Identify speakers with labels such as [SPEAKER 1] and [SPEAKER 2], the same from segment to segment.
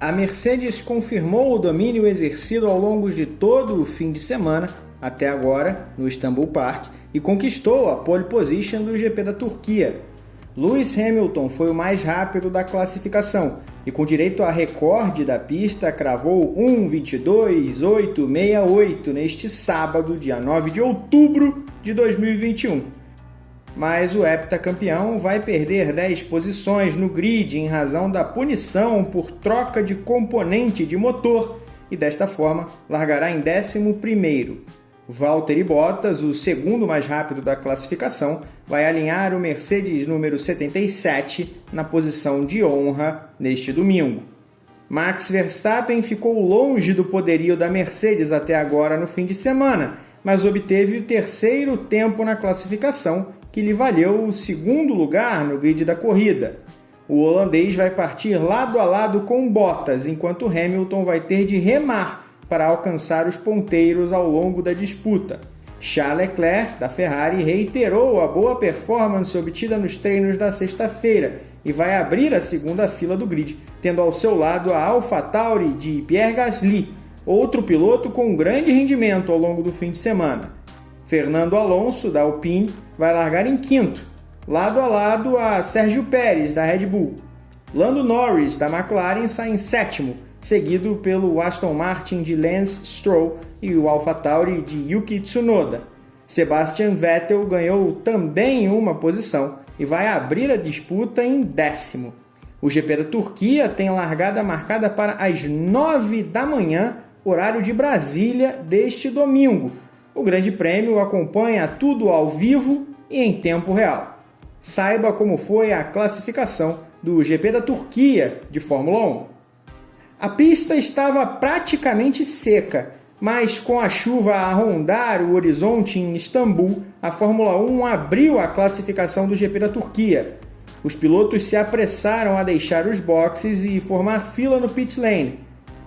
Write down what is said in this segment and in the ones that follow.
[SPEAKER 1] A Mercedes confirmou o domínio exercido ao longo de todo o fim de semana, até agora, no Istanbul Park, e conquistou a pole position do GP da Turquia. Lewis Hamilton foi o mais rápido da classificação e, com direito a recorde da pista, cravou 1:22.868 neste sábado, dia 9 de outubro de 2021 mas o heptacampeão vai perder 10 posições no grid em razão da punição por troca de componente de motor e desta forma largará em 11º. Valtteri Bottas, o segundo mais rápido da classificação, vai alinhar o Mercedes número 77 na posição de honra neste domingo. Max Verstappen ficou longe do poderio da Mercedes até agora no fim de semana, mas obteve o terceiro tempo na classificação que lhe valeu o segundo lugar no grid da corrida. O holandês vai partir lado a lado com Bottas, enquanto Hamilton vai ter de remar para alcançar os ponteiros ao longo da disputa. Charles Leclerc, da Ferrari, reiterou a boa performance obtida nos treinos da sexta-feira e vai abrir a segunda fila do grid, tendo ao seu lado a AlphaTauri de Pierre Gasly, outro piloto com grande rendimento ao longo do fim de semana. Fernando Alonso, da Alpine, vai largar em quinto, lado a lado a Sérgio Pérez, da Red Bull. Lando Norris, da McLaren, sai em sétimo, seguido pelo Aston Martin de Lance Stroll e o AlphaTauri de Yuki Tsunoda. Sebastian Vettel ganhou também uma posição e vai abrir a disputa em décimo. O GP da Turquia tem largada marcada para as nove da manhã, horário de Brasília, deste domingo, o Grande Prêmio acompanha tudo ao vivo e em tempo real. Saiba como foi a classificação do GP da Turquia de Fórmula 1. A pista estava praticamente seca, mas com a chuva a rondar o horizonte em Istambul, a Fórmula 1 abriu a classificação do GP da Turquia. Os pilotos se apressaram a deixar os boxes e formar fila no pit lane,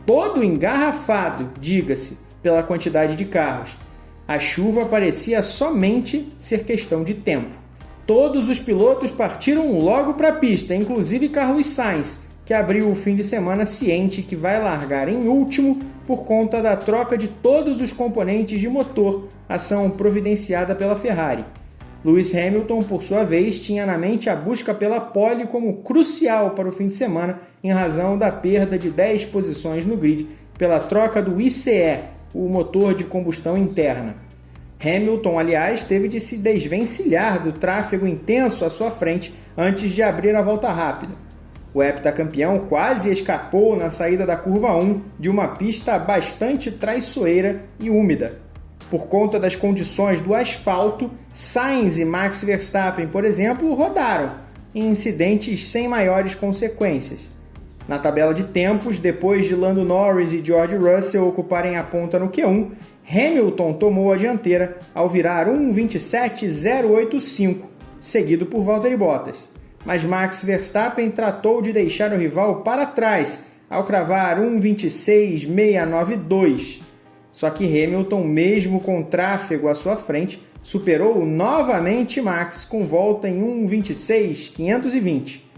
[SPEAKER 1] todo engarrafado, diga-se, pela quantidade de carros. A chuva parecia somente ser questão de tempo. Todos os pilotos partiram logo para a pista, inclusive Carlos Sainz, que abriu o fim de semana ciente que vai largar em último por conta da troca de todos os componentes de motor, ação providenciada pela Ferrari. Lewis Hamilton, por sua vez, tinha na mente a busca pela pole como crucial para o fim de semana em razão da perda de 10 posições no grid pela troca do ICE, o motor de combustão interna. Hamilton, aliás, teve de se desvencilhar do tráfego intenso à sua frente antes de abrir a volta rápida. O heptacampeão quase escapou na saída da curva 1 de uma pista bastante traiçoeira e úmida. Por conta das condições do asfalto, Sainz e Max Verstappen, por exemplo, rodaram em incidentes sem maiores consequências. Na tabela de tempos, depois de Lando Norris e George Russell ocuparem a ponta no Q1, Hamilton tomou a dianteira ao virar 1.27.085, seguido por Valtteri Bottas. Mas Max Verstappen tratou de deixar o rival para trás ao cravar 1.26.692. Só que Hamilton, mesmo com tráfego à sua frente, superou novamente Max com volta em 1.26.520.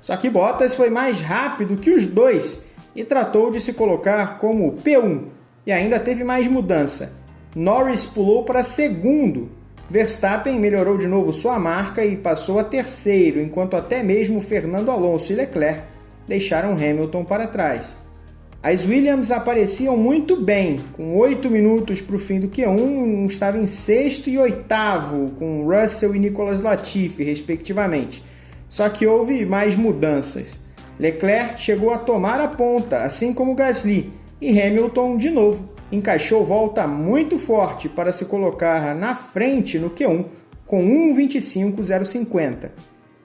[SPEAKER 1] Só que Bottas foi mais rápido que os dois e tratou de se colocar como P1 e ainda teve mais mudança. Norris pulou para segundo. Verstappen melhorou de novo sua marca e passou a terceiro, enquanto até mesmo Fernando Alonso e Leclerc deixaram Hamilton para trás. As Williams apareciam muito bem, com 8 minutos para o fim do Q1, estava em sexto e oitavo, com Russell e Nicolas Latifi, respectivamente. Só que houve mais mudanças. Leclerc chegou a tomar a ponta, assim como Gasly, e Hamilton, de novo, encaixou volta muito forte para se colocar na frente no Q1 com 1.25.050.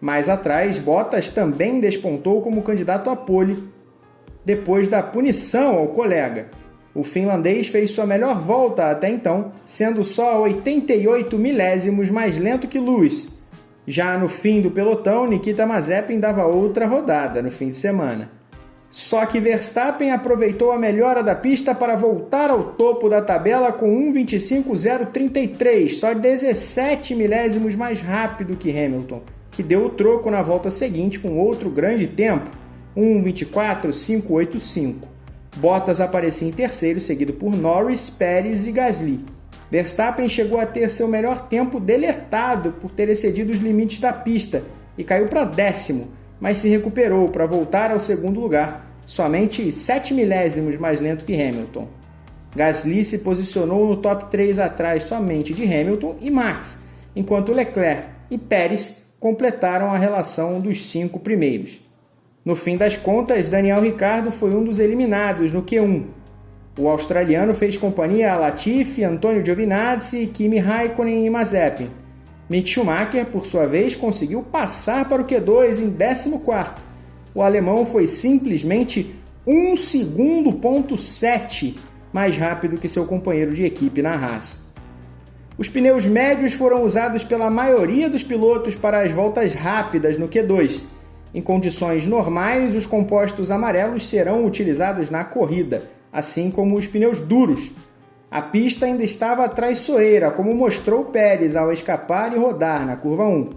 [SPEAKER 1] Mais atrás, Bottas também despontou como candidato a pole depois da punição ao colega. O finlandês fez sua melhor volta até então, sendo só 88 milésimos mais lento que Lewis, já no fim do pelotão, Nikita Mazepin dava outra rodada no fim de semana. Só que Verstappen aproveitou a melhora da pista para voltar ao topo da tabela com 1.25.033, só 17 milésimos mais rápido que Hamilton, que deu o troco na volta seguinte com outro grande tempo. 1:24.585. Bottas aparecia em terceiro, seguido por Norris, Pérez e Gasly. Verstappen chegou a ter seu melhor tempo deletado por ter excedido os limites da pista e caiu para décimo, mas se recuperou para voltar ao segundo lugar, somente 7 milésimos mais lento que Hamilton. Gasly se posicionou no top 3 atrás somente de Hamilton e Max, enquanto Leclerc e Pérez completaram a relação dos cinco primeiros. No fim das contas, Daniel Ricciardo foi um dos eliminados no Q1. O australiano fez companhia a Latifi, Antonio Giovinazzi, Kimi Raikkonen e Mazepin. Mick Schumacher, por sua vez, conseguiu passar para o Q2 em 14º. O alemão foi simplesmente 1 segundo ponto 7 mais rápido que seu companheiro de equipe na Haas. Os pneus médios foram usados pela maioria dos pilotos para as voltas rápidas no Q2. Em condições normais, os compostos amarelos serão utilizados na corrida, assim como os pneus duros. A pista ainda estava traiçoeira, como mostrou Pérez ao escapar e rodar na curva 1.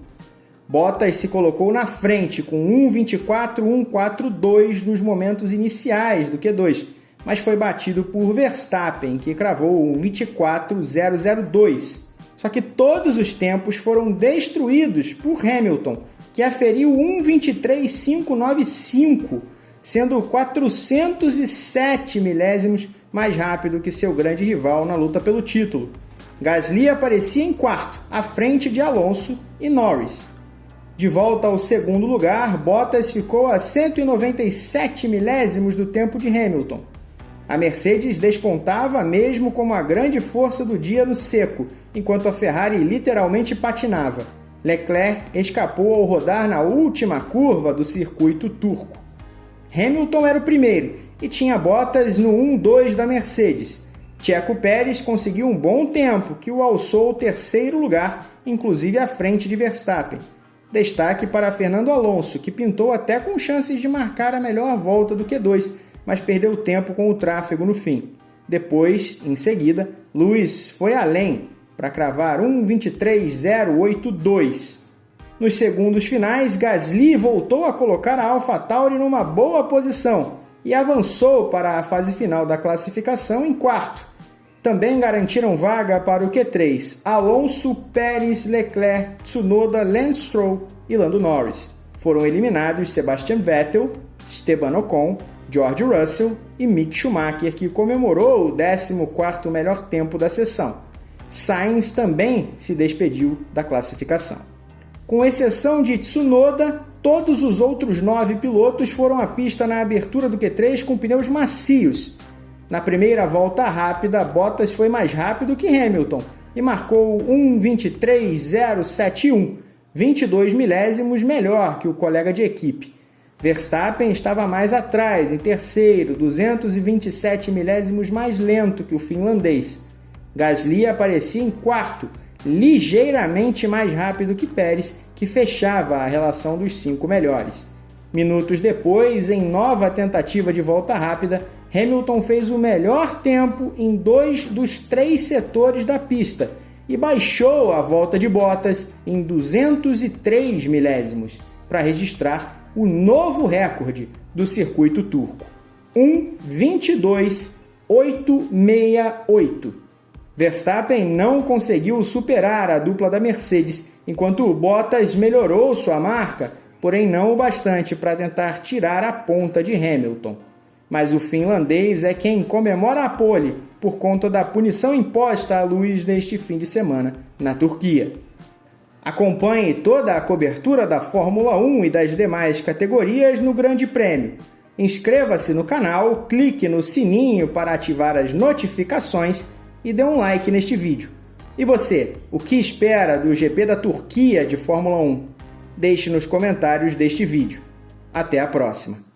[SPEAKER 1] Bottas se colocou na frente com 1.24.142 nos momentos iniciais do Q2, mas foi batido por Verstappen, que cravou um 24.002. Só que todos os tempos foram destruídos por Hamilton, que aferiu 1.23.595, sendo 407 milésimos mais rápido que seu grande rival na luta pelo título. Gasly aparecia em quarto, à frente de Alonso e Norris. De volta ao segundo lugar, Bottas ficou a 197 milésimos do tempo de Hamilton. A Mercedes despontava mesmo como a grande força do dia no seco, enquanto a Ferrari literalmente patinava. Leclerc escapou ao rodar na última curva do circuito turco. Hamilton era o primeiro e tinha botas no 1-2 da Mercedes. Checo Pérez conseguiu um bom tempo que o alçou ao terceiro lugar, inclusive à frente de Verstappen. Destaque para Fernando Alonso, que pintou até com chances de marcar a melhor volta do Q2, mas perdeu tempo com o tráfego no fim. Depois, em seguida, Lewis foi além para cravar 1.23.082. Nos segundos finais, Gasly voltou a colocar a AlphaTauri numa boa posição e avançou para a fase final da classificação em quarto. Também garantiram vaga para o Q3 Alonso, Pérez, Leclerc, Tsunoda, Lance Stroll e Lando Norris. Foram eliminados Sebastian Vettel, Esteban Ocon, George Russell e Mick Schumacher, que comemorou o 14º melhor tempo da sessão. Sainz também se despediu da classificação. Com exceção de Tsunoda, todos os outros nove pilotos foram à pista na abertura do Q3 com pneus macios. Na primeira volta rápida, Bottas foi mais rápido que Hamilton e marcou 1.23.071, 22 milésimos melhor que o colega de equipe. Verstappen estava mais atrás, em terceiro, 227 milésimos mais lento que o finlandês. Gasly aparecia em quarto, ligeiramente mais rápido que Pérez, que fechava a relação dos cinco melhores. Minutos depois, em nova tentativa de volta rápida, Hamilton fez o melhor tempo em dois dos três setores da pista e baixou a volta de Bottas em 203 milésimos para registrar o novo recorde do circuito turco, 1:22.868. Verstappen não conseguiu superar a dupla da Mercedes, enquanto Bottas melhorou sua marca, porém não o bastante para tentar tirar a ponta de Hamilton. Mas o finlandês é quem comemora a pole por conta da punição imposta a Luiz neste fim de semana na Turquia. Acompanhe toda a cobertura da Fórmula 1 e das demais categorias no Grande Prêmio. Inscreva-se no canal, clique no sininho para ativar as notificações e dê um like neste vídeo. E você, o que espera do GP da Turquia de Fórmula 1? Deixe nos comentários deste vídeo. Até a próxima!